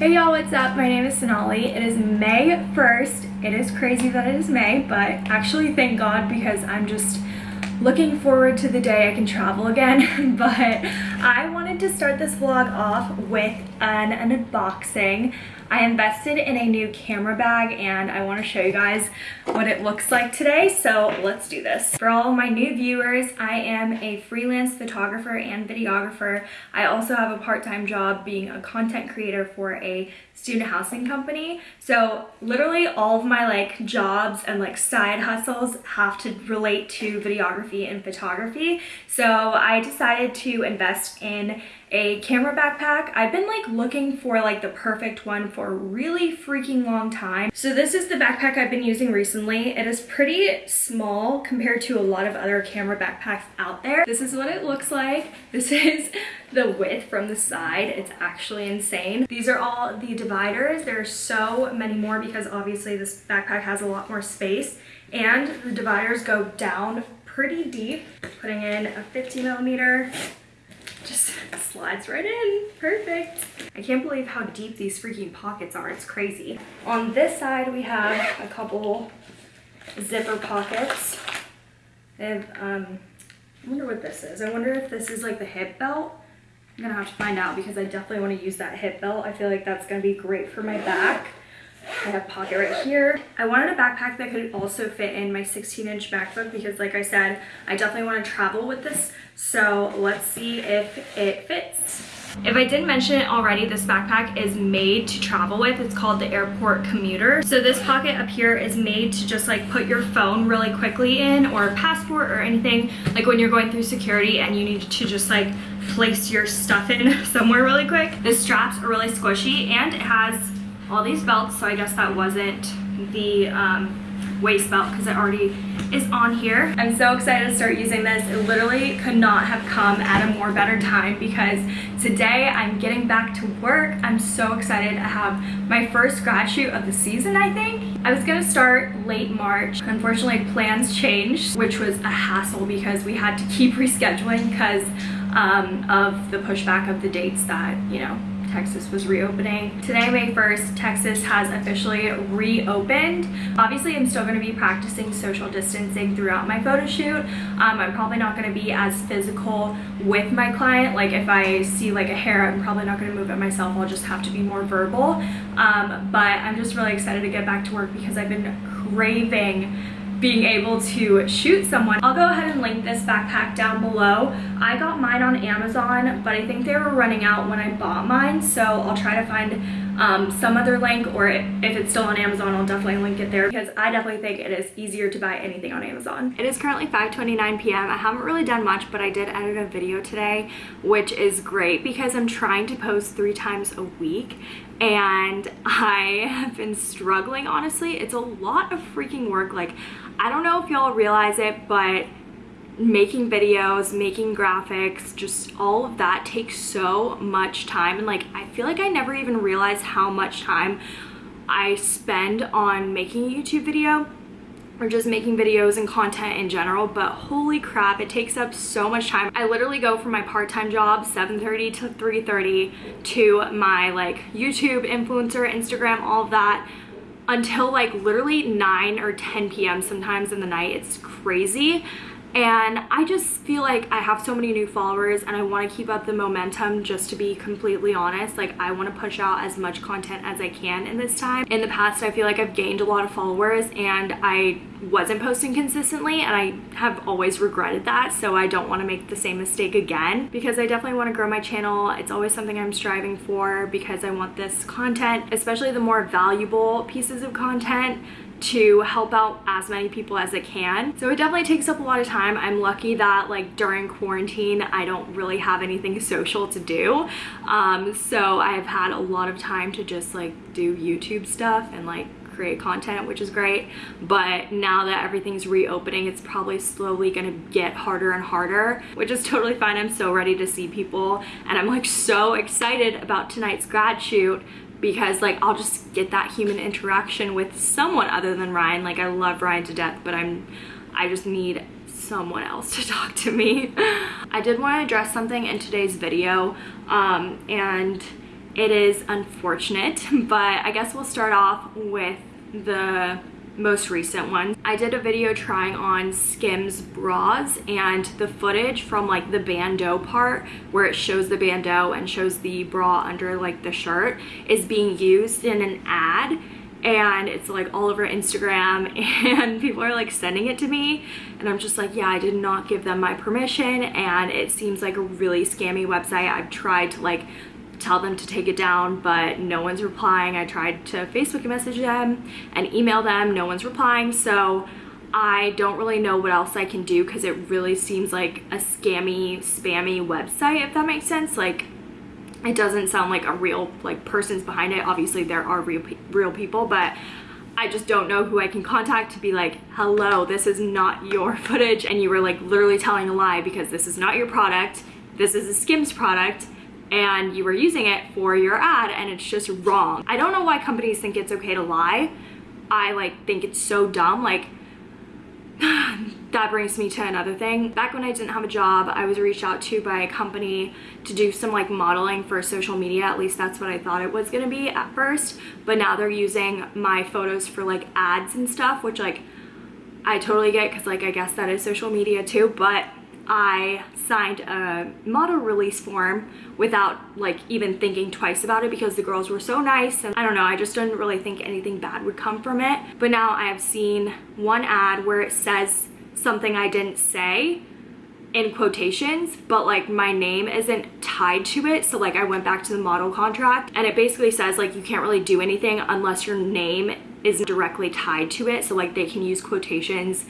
Hey y'all, what's up? My name is Sonali. It is May 1st. It is crazy that it is May, but actually thank God because I'm just looking forward to the day I can travel again. but I wanted to start this vlog off with an, an unboxing. I invested in a new camera bag and I want to show you guys what it looks like today. So let's do this. For all my new viewers, I am a freelance photographer and videographer. I also have a part-time job being a content creator for a student housing company. So literally all of my like jobs and like side hustles have to relate to videography and photography. So I decided to invest in a camera backpack. I've been like looking for like the perfect one for a really freaking long time. So this is the backpack I've been using recently. It is pretty small compared to a lot of other camera backpacks out there. This is what it looks like. This is the width from the side. It's actually insane. These are all the dividers. There are so many more because obviously this backpack has a lot more space and the dividers go down pretty deep. Putting in a 50 millimeter, just slides right in. Perfect. I can't believe how deep these freaking pockets are. It's crazy. On this side, we have a couple zipper pockets. They have, um, I wonder what this is. I wonder if this is like the hip belt. I'm gonna have to find out because I definitely want to use that hip belt. I feel like that's gonna be great for my back. I have pocket right here. I wanted a backpack that could also fit in my 16 inch MacBook because like I said, I definitely want to travel with this. So let's see if it fits. If I didn't mention it already, this backpack is made to travel with. It's called the Airport Commuter. So this pocket up here is made to just like put your phone really quickly in or passport or anything like when you're going through security and you need to just like place your stuff in somewhere really quick. The straps are really squishy and it has all these belts, so I guess that wasn't the um, waist belt because it already is on here. I'm so excited to start using this. It literally could not have come at a more better time because today I'm getting back to work. I'm so excited I have my first grad shoot of the season, I think. I was gonna start late March. Unfortunately, plans changed, which was a hassle because we had to keep rescheduling because um, of the pushback of the dates that, you know, Texas was reopening. Today, May 1st, Texas has officially reopened. Obviously, I'm still gonna be practicing social distancing throughout my photo shoot. Um, I'm probably not gonna be as physical with my client. Like if I see like a hair, I'm probably not gonna move it myself. I'll just have to be more verbal. Um, but I'm just really excited to get back to work because I've been craving being able to shoot someone. I'll go ahead and link this backpack down below. I got mine on Amazon, but I think they were running out when I bought mine, so I'll try to find um, some other link, or if it's still on Amazon, I'll definitely link it there because I definitely think it is easier to buy anything on Amazon. It is currently 5.29 p.m. I haven't really done much, but I did edit a video today, which is great because I'm trying to post three times a week and I have been struggling, honestly. It's a lot of freaking work. Like, I don't know if y'all realize it, but making videos, making graphics, just all of that takes so much time. And like, I feel like I never even realized how much time I spend on making a YouTube video or just making videos and content in general. But holy crap it takes up so much time. I literally go from my part-time job 7:30 to 3:30 to my like youtube influencer instagram all of that until like literally 9 or 10 p.m. sometimes in the night. It's crazy. And I just feel like I have so many new followers and I want to keep up the momentum just to be completely honest. Like I want to push out as much content as I can in this time. In the past, I feel like I've gained a lot of followers and I wasn't posting consistently and I have always regretted that. So I don't want to make the same mistake again because I definitely want to grow my channel. It's always something I'm striving for because I want this content, especially the more valuable pieces of content to help out as many people as I can. So it definitely takes up a lot of time. I'm lucky that like during quarantine, I don't really have anything social to do. Um, so I have had a lot of time to just like do YouTube stuff and like create content which is great but now that everything's reopening it's probably slowly gonna get harder and harder which is totally fine i'm so ready to see people and i'm like so excited about tonight's grad shoot because like I'll just get that human interaction with someone other than Ryan. Like I love Ryan to death, but I'm I just need someone else to talk to me. I did want to address something in today's video um, and it is unfortunate, but I guess we'll start off with the most recent one. I did a video trying on Skims bras and the footage from like the bandeau part where it shows the bandeau and shows the bra under like the shirt is being used in an ad and it's like all over Instagram and people are like sending it to me and I'm just like yeah I did not give them my permission and it seems like a really scammy website I've tried to like tell them to take it down but no one's replying. I tried to Facebook message them and email them no one's replying. So I don't really know what else I can do because it really seems like a scammy spammy website if that makes sense. Like it doesn't sound like a real like person's behind it. Obviously there are real real people but I just don't know who I can contact to be like hello this is not your footage and you were like literally telling a lie because this is not your product. This is a skims product and you were using it for your ad and it's just wrong I don't know why companies think it's okay to lie I like think it's so dumb like that brings me to another thing. Back when I didn't have a job, I was reached out to by a company to do some like modeling for social media. At least that's what I thought it was gonna be at first. But now they're using my photos for like ads and stuff, which like I totally get because like I guess that is social media too. But I signed a model release form without like even thinking twice about it because the girls were so nice and I don't know I just didn't really think anything bad would come from it. But now I have seen one ad where it says something I didn't say in quotations but like my name isn't tied to it. So like I went back to the model contract and it basically says like you can't really do anything unless your name is directly tied to it. So like they can use quotations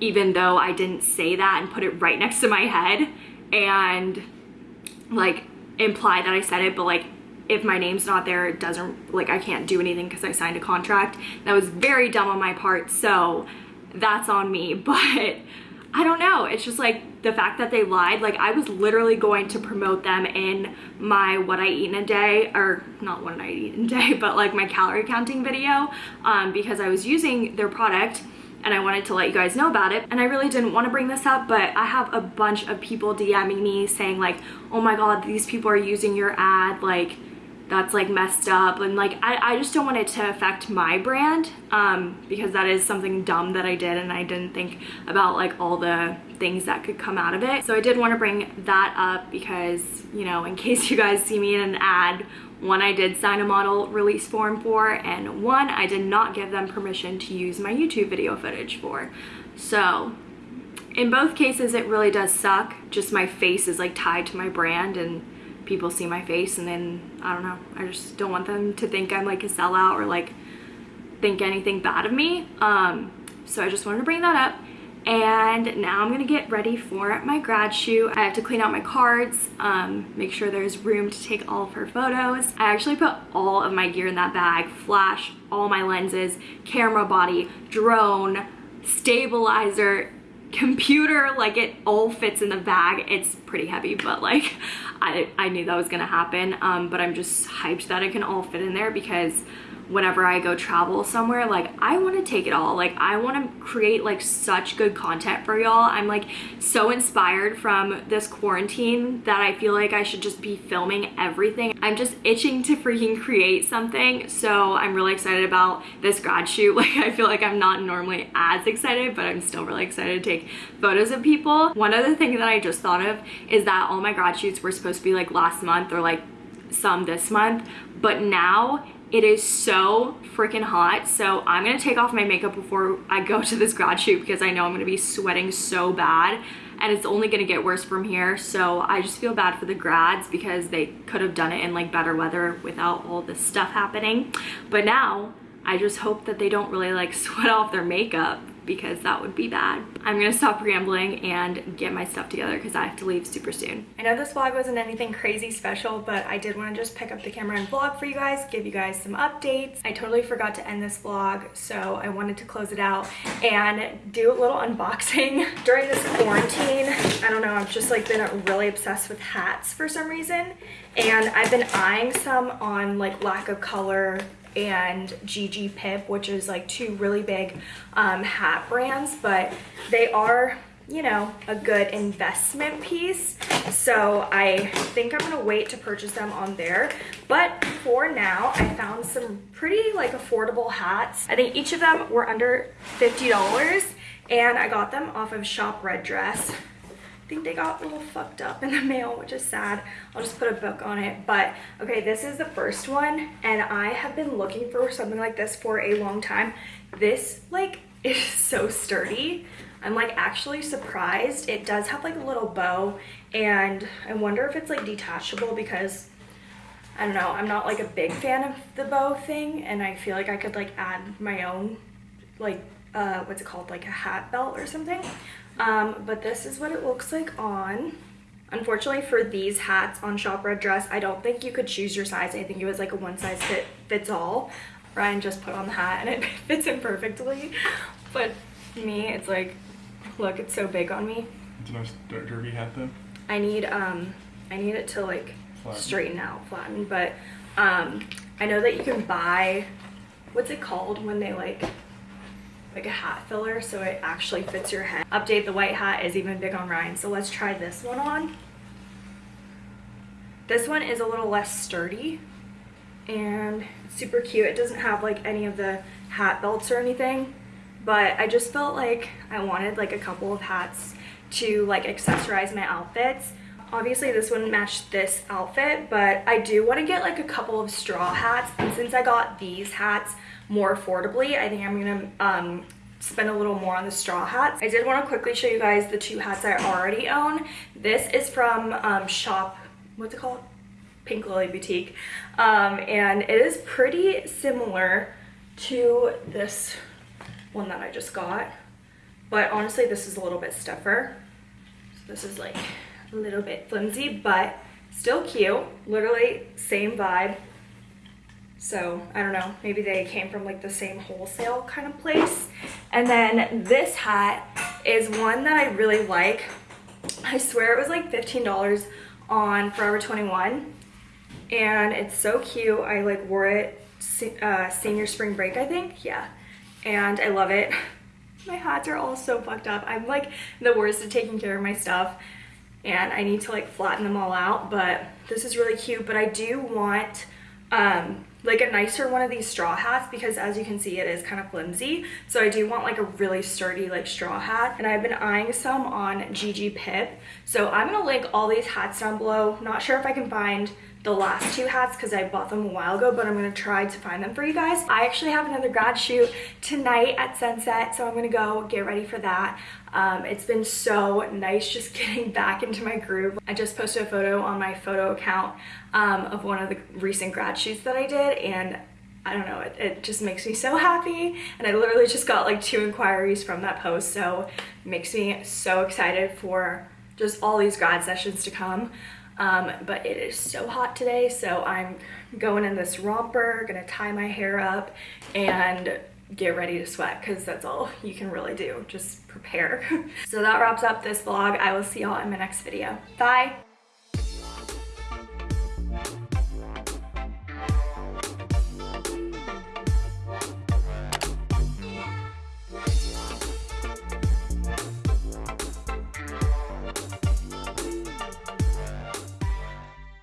even though I didn't say that and put it right next to my head and like imply that I said it but like if my name's not there it doesn't like I can't do anything because I signed a contract. That was very dumb on my part so that's on me but I don't know. It's just like the fact that they lied like I was literally going to promote them in my what I eat in a day or not what I eat in a day but like my calorie counting video um, because I was using their product and I wanted to let you guys know about it. And I really didn't want to bring this up, but I have a bunch of people DMing me saying like, oh my God, these people are using your ad. Like, that's like messed up and like I, I just don't want it to affect my brand um, because that is something dumb that I did and I didn't think about like all the things that could come out of it so I did want to bring that up because you know in case you guys see me in an ad one I did sign a model release form for, and one I did not give them permission to use my YouTube video footage for. So in both cases, it really does suck. Just my face is like tied to my brand and people see my face and then, I don't know, I just don't want them to think I'm like a sellout or like think anything bad of me. Um, so I just wanted to bring that up and now I'm gonna get ready for my grad shoot. I have to clean out my cards, um, make sure there's room to take all of her photos. I actually put all of my gear in that bag, flash, all my lenses, camera body, drone, stabilizer, computer, like it all fits in the bag. It's pretty heavy, but like I, I knew that was gonna happen. Um, but I'm just hyped that it can all fit in there because whenever I go travel somewhere like I want to take it all. Like I want to create like such good content for y'all. I'm like so inspired from this quarantine that I feel like I should just be filming everything. I'm just itching to freaking create something so I'm really excited about this grad shoot. Like I feel like I'm not normally as excited but I'm still really excited to take photos of people. One other thing that I just thought of is that all my grad shoots were supposed to be like last month or like some this month but now it is so freaking hot. So I'm gonna take off my makeup before I go to this grad shoot because I know I'm gonna be sweating so bad and it's only gonna get worse from here. So I just feel bad for the grads because they could have done it in like better weather without all this stuff happening. But now I just hope that they don't really like sweat off their makeup because that would be bad. I'm gonna stop rambling and get my stuff together because I have to leave super soon. I know this vlog wasn't anything crazy special, but I did want to just pick up the camera and vlog for you guys, give you guys some updates. I totally forgot to end this vlog, so I wanted to close it out and do a little unboxing. During this quarantine, I don't know, I've just like been really obsessed with hats for some reason. And I've been eyeing some on like Lack of Color and Gigi Pip, which is like two really big um, hat brands, but they are you know, a good investment piece. So I think I'm gonna wait to purchase them on there. But for now, I found some pretty like affordable hats. I think each of them were under $50 and I got them off of Shop Red Dress. I think they got a little fucked up in the mail, which is sad. I'll just put a book on it. But okay, this is the first one and I have been looking for something like this for a long time. This like is so sturdy. I'm like actually surprised. It does have like a little bow and I wonder if it's like detachable because I don't know, I'm not like a big fan of the bow thing and I feel like I could like add my own like uh, what's it called like a hat belt or something. Um, but this is what it looks like on. Unfortunately for these hats on Shop Red Dress, I don't think you could choose your size. I think it was like a one size fit fits all. Ryan just put on the hat and it fits him perfectly. But me, it's like Look, it's so big on me. It's a nice derby hat though. I need um I need it to like flatten. straighten out, flatten, but um I know that you can buy what's it called when they like like a hat filler so it actually fits your head. Update the white hat is even big on Ryan. So let's try this one on. This one is a little less sturdy and super cute. It doesn't have like any of the hat belts or anything but I just felt like I wanted like a couple of hats to like accessorize my outfits. Obviously this wouldn't match this outfit, but I do want to get like a couple of straw hats. And since I got these hats more affordably, I think I'm gonna um, spend a little more on the straw hats. I did want to quickly show you guys the two hats I already own. This is from um, Shop, what's it called? Pink Lily Boutique. Um, and it is pretty similar to this one that I just got. But honestly, this is a little bit stuffer. So this is like a little bit flimsy, but still cute. Literally same vibe. So I don't know, maybe they came from like the same wholesale kind of place. And then this hat is one that I really like. I swear it was like $15 on Forever 21 and it's so cute. I like wore it uh, senior spring break, I think. Yeah and I love it. My hats are all so fucked up. I'm like the worst at taking care of my stuff and I need to like flatten them all out, but this is really cute. But I do want um, like a nicer one of these straw hats because as you can see it is kind of flimsy. So I do want like a really sturdy like straw hat. And I've been eyeing some on Gigi Pip. So I'm gonna link all these hats down below. Not sure if I can find the last two hats because I bought them a while ago, but I'm gonna try to find them for you guys. I actually have another grad shoot tonight at sunset, so I'm gonna go get ready for that. Um, it's been so nice just getting back into my groove. I just posted a photo on my photo account um, of one of the recent grad shoots that I did, and I don't know, it, it, just makes me so happy. And I literally just got like two inquiries from that post, so makes me so excited for just all these grad sessions to come. Um, but it is so hot today, so I'm going in this romper, gonna tie my hair up, and get ready to sweat because that's all you can really do just prepare. So that wraps up this vlog. I will see y'all in my next video. Bye